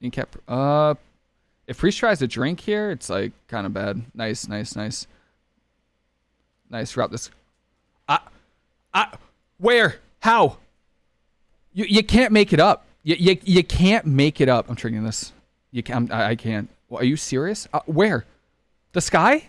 You kept Uh, if Priest tries to drink here, it's like kind of bad. Nice, nice, nice. Nice. Route this. I, I, where? How? You you can't make it up. You you, you can't make it up. I'm triggering this. You can. I, I can't. Well, are you serious? Uh, where? The sky?